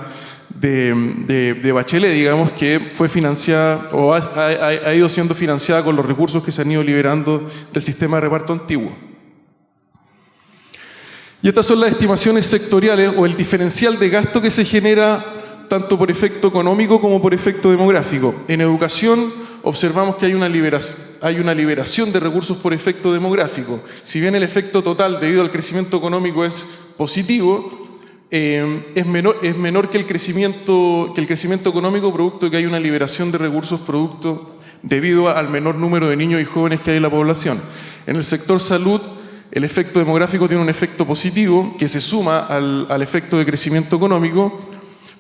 Speaker 3: de, de, Bachelet, digamos, que fue financiada o ha, ha, ido siendo financiada con los recursos que se han ido liberando del sistema de reparto antiguo. Y estas son las estimaciones sectoriales o el diferencial de gasto que se genera tanto por efecto económico como por efecto demográfico. En educación, observamos que hay una, hay una, liberación de recursos por efecto demográfico. Si bien el efecto total debido al crecimiento económico es positivo, eh, es, menor, es menor que el, crecimiento, que el crecimiento económico producto de que hay una liberación de recursos producto debido al menor número de niños y jóvenes que hay en la población. En el sector salud, el efecto demográfico tiene un efecto positivo que se suma al, al efecto de crecimiento económico,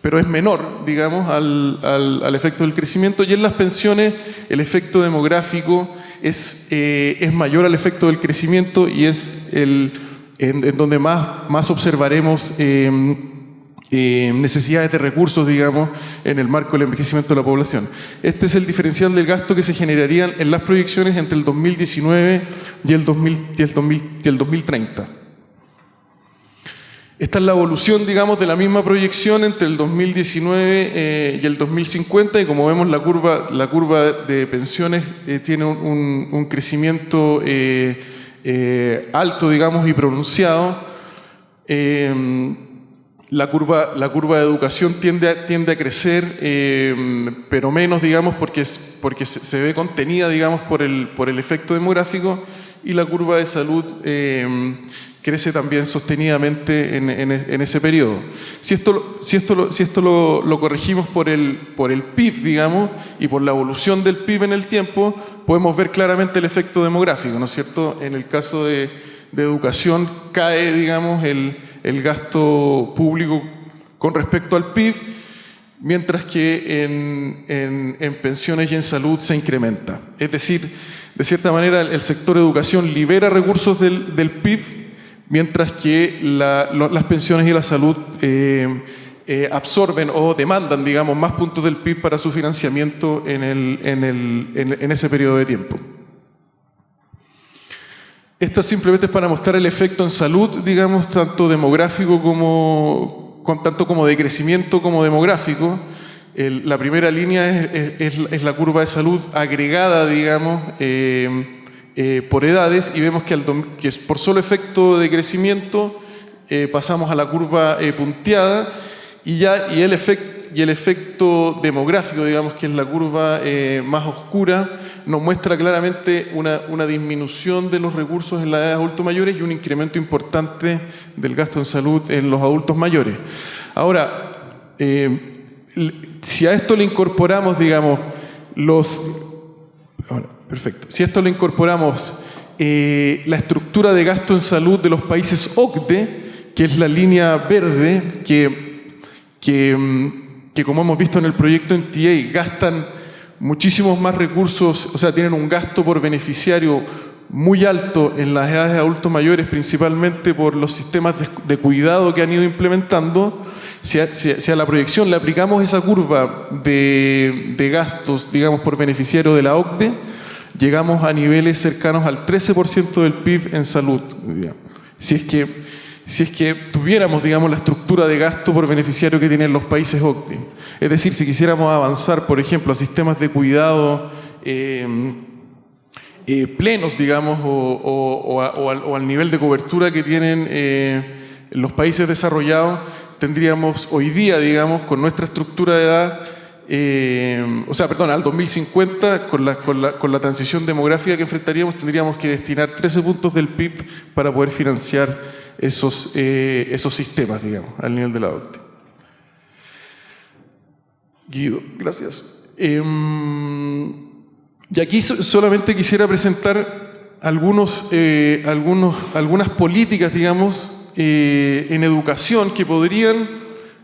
Speaker 3: pero es menor, digamos, al, al, al, efecto del crecimiento. Y en las pensiones el efecto demográfico es, eh, es mayor al efecto del crecimiento y es el, en, donde más, más observaremos eh, eh, necesidades de recursos, digamos, en el marco del envejecimiento de la población. Este es el diferencial del gasto que se generarían en las proyecciones entre el 2019 y el, 2000, y el, 2000, y el 2030. Esta es la evolución, digamos, de la misma proyección entre el 2019 eh, y el 2050 y como vemos la curva, la curva de pensiones eh, tiene un, crecimiento eh, alto, digamos, y pronunciado. la, curva, la curva de educación tiende a, tiende a crecer, pero menos, digamos, porque, porque se, se, ve contenida, digamos, por el, por el efecto demográfico y la curva de salud crece también sostenidamente en, en, ese periodo. Si esto, si esto, si esto lo, corregimos por el, por el PIB, digamos, y por la evolución del PIB en el tiempo, podemos ver claramente el efecto demográfico, ¿no es cierto? En el caso de, de educación cae, digamos, el, el gasto público con respecto al PIB, mientras que en, en, en, pensiones y en salud se incrementa. Es decir, de cierta manera el sector educación libera recursos del, del PIB mientras que las pensiones y la salud eh, eh, absorben o demandan, digamos, más puntos del PIB para su financiamiento en, ese periodo de tiempo. Esto simplemente es para mostrar el efecto en salud, digamos, tanto demográfico como, con, tanto como de crecimiento como demográfico. La primera línea es, la curva de salud agregada, digamos, eh, eh, por edades y vemos que, al, por solo efecto de crecimiento eh, pasamos a la curva eh, punteada y, ya, y, el efecto demográfico, digamos que es la curva más oscura, nos muestra claramente una, disminución de los recursos en las edades adultos mayores y un incremento importante del gasto en salud en los adultos mayores. Ahora, si a esto le incorporamos, digamos, los... Perfecto. Si esto lo incorporamos, eh, la estructura de gasto en salud de los países OCDE, que es la línea verde, que, que, mm, como hemos visto en el proyecto NTA, gastan muchísimos más recursos, o sea, tienen un gasto por beneficiario muy alto en las edades de adultos mayores, principalmente por los sistemas de, cuidado que han ido implementando. Si a, la proyección le aplicamos esa curva de, de gastos, digamos, por beneficiario de la OCDE, llegamos a niveles cercanos al 13% del PIB en salud. Si es, que, si es que tuviéramos, digamos, la estructura de gasto por beneficiario que tienen los países OCDE. Es decir, si quisiéramos avanzar, por ejemplo, a sistemas de cuidado eh, eh, plenos, digamos, o, al, nivel de cobertura que tienen eh, los países desarrollados, tendríamos hoy día, digamos, con nuestra estructura de edad, eh, o sea, perdón, al 2050, con la, con, la, con la, transición demográfica que enfrentaríamos, tendríamos que destinar 13 puntos del PIB para poder financiar esos, eh, esos sistemas, digamos, al nivel de la OCDE. Guido, gracias. Eh, y aquí so, solamente quisiera presentar algunos, eh, algunos, algunas políticas, digamos, en educación que podrían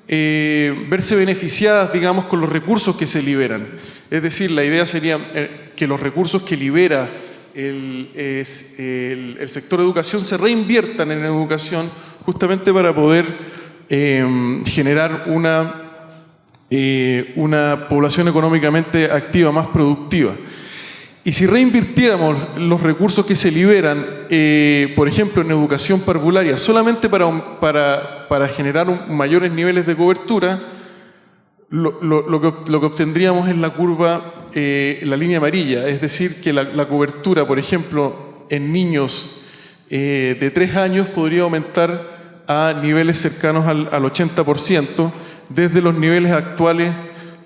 Speaker 3: eh, verse beneficiadas, digamos, con los recursos que se liberan. Es decir, la idea sería eh, que los recursos que libera el, es, el, el, sector educación se reinviertan en educación justamente para poder eh, generar una, eh, una población económicamente activa, más productiva. Y si reinvirtiéramos los recursos que se liberan, eh, por ejemplo, en educación parvularia, solamente para, para, para generar mayores niveles de cobertura, lo, lo, lo que, obtendríamos es la curva, eh, la línea amarilla, es decir, que la, la cobertura, por ejemplo, en niños eh, de 3 años podría aumentar a niveles cercanos al, al 80%, desde los niveles actuales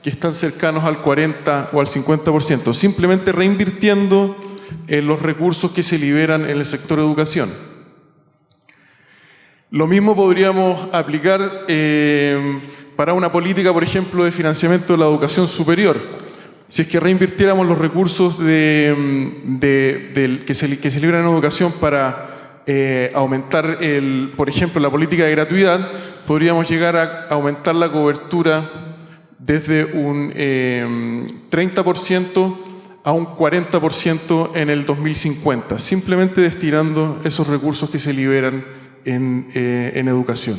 Speaker 3: que están cercanos al 40 o al 50%, simplemente reinvirtiendo en los recursos que se liberan en el sector educación. Lo mismo podríamos aplicar eh, para una política, por ejemplo, de financiamiento de la educación superior. Si es que reinvirtiéramos los recursos de, que, se, que se en educación para eh, aumentar, el, por ejemplo, la política de gratuidad, podríamos llegar a aumentar la cobertura desde un eh, 30% a un 40% en el 2050, simplemente destinando esos recursos que se liberan en, eh, en educación.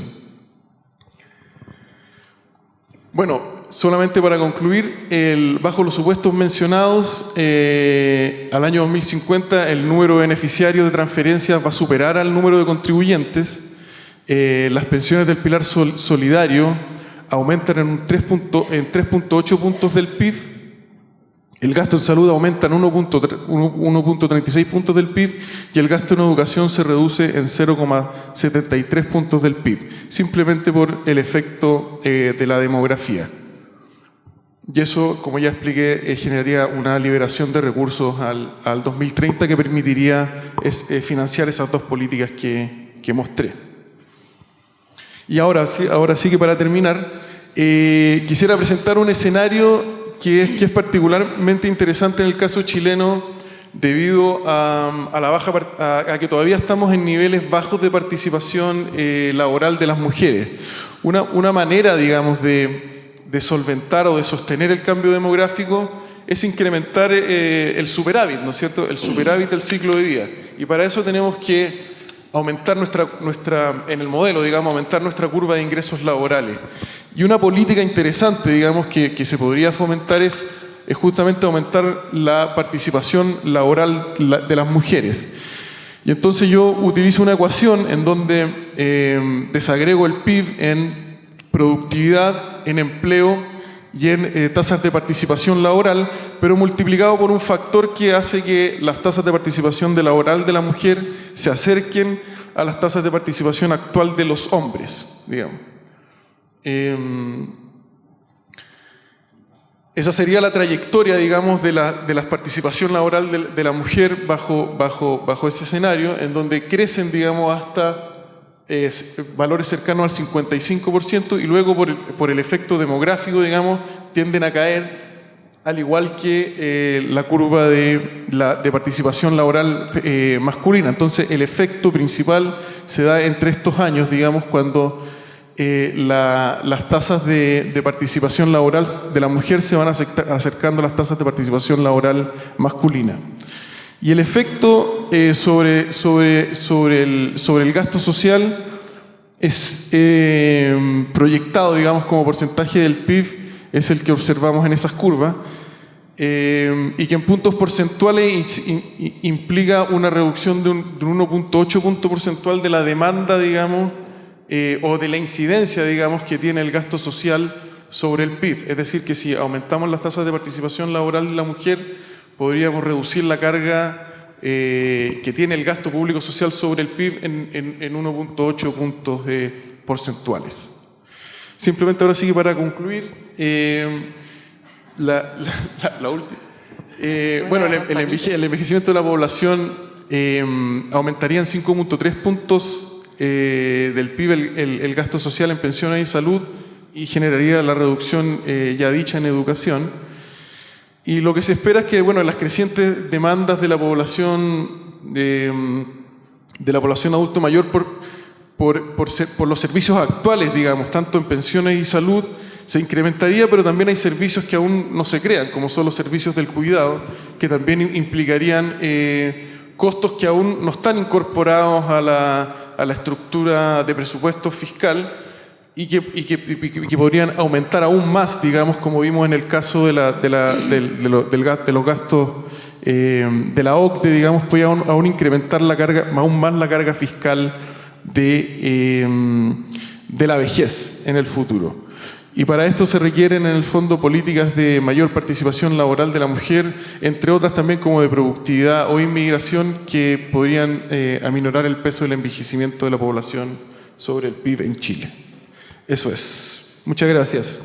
Speaker 3: Bueno, solamente para concluir, bajo los supuestos mencionados, eh, al año 2050 el número de beneficiarios de transferencias va a superar al número de contribuyentes, Eh, las pensiones del pilar sol- solidario aumentan en un 3.8 en 3.8 puntos del PIB. El gasto en salud aumenta en 1.3 1.36 puntos del PIB y el gasto en educación se reduce en 0,73 puntos del PIB, simplemente por el efecto eh, de la demografía. Y eso, como ya expliqué, eh, generaría una liberación de recursos al, al 2030 que permitiría eh, financiar esas dos políticas que mostré. Y ahora, sí- ahora sí que para terminar, eh, quisiera presentar un escenario que es, que es particularmente interesante en el caso chileno debido a, a la baja, a, a que todavía estamos en niveles bajos de participación eh, laboral de las mujeres. Una, una manera, digamos, de, de solventar o de sostener el cambio demográfico es incrementar eh, el superávit, ¿no es cierto? El superávit del ciclo de vida. Y para eso tenemos que aumentar nuestra, nuestra, en el modelo, digamos, aumentar nuestra curva de ingresos laborales. Y una política interesante, digamos, que, que se podría fomentar es, es justamente aumentar la participación laboral la- de las mujeres. Y entonces yo utilizo una ecuación en donde eh, desagrego el PIB en productividad, en empleo y en eh, tasas de participación laboral, pero multiplicado por un factor que hace que las tasas de participación de laboral de la mujer se acerquen a las tasas de participación actual de los hombres, digamos. Em, esa sería la trayectoria, digamos, de la, de participación laboral de, de la mujer bajo, bajo, bajo ese escenario, en donde crecen, digamos, hasta valores cercanos al 55% y luego por el, por el efecto demográfico, digamos, tienden a caer, al igual que eh, la curva de, la, de participación laboral eh, masculina. Entonces, el efecto principal se da entre estos años, digamos, cuando eh, la- las tasas de, participación laboral de la mujer se van acerca- acercando a las tasas de participación laboral masculina. Y el efecto eh, sobre, sobre, sobre, el, sobre el gasto social es eh, proyectado, digamos, como porcentaje del PIB, es el que observamos en esas curvas, eh, y que en puntos porcentuales in- in- implica una reducción de un, de un 1.8 punto porcentual de la demanda, digamos, eh, o de la incidencia, digamos, que tiene el gasto social sobre el PIB. Es decir, que si aumentamos las tasas de participación laboral de la mujer, podríamos reducir la carga eh, que tiene el gasto público social sobre el PIB en, en- en 1.8 puntos eh, porcentuales. Simplemente ahora sí que para concluir, eh, la, la- la- la última. Eh, bueno, el, el enveje- el envejecimiento de la población eh, aumentaría en 5.3 puntos eh, del PIB el, el- el gasto social en pensiones y salud y generaría la reducción eh, ya dicha en educación. Y lo que se espera es que bueno, las crecientes demandas de la población, de, la población adulto mayor por, por, por, los servicios actuales, digamos, tanto en pensiones y salud, se incrementaría, pero también hay servicios que aún no se crean, como son los servicios del cuidado, que también im- implicarían eh, costos que aún no están incorporados a la, a la estructura de presupuesto fiscal y que, podrían aumentar aún más, digamos, como vimos en el caso de, la, de, la- de gas- de los gastos eh, de la OCDE, digamos, podría aún, incrementar la carga, aún más la carga fiscal de, eh, de la vejez en el futuro. Y para esto se requieren en el fondo políticas de mayor participación laboral de la mujer, entre otras también como de productividad o inmigración que podrían eh, aminorar el peso del envejecimiento de la población sobre el PIB en Chile. Eso es. Muchas gracias.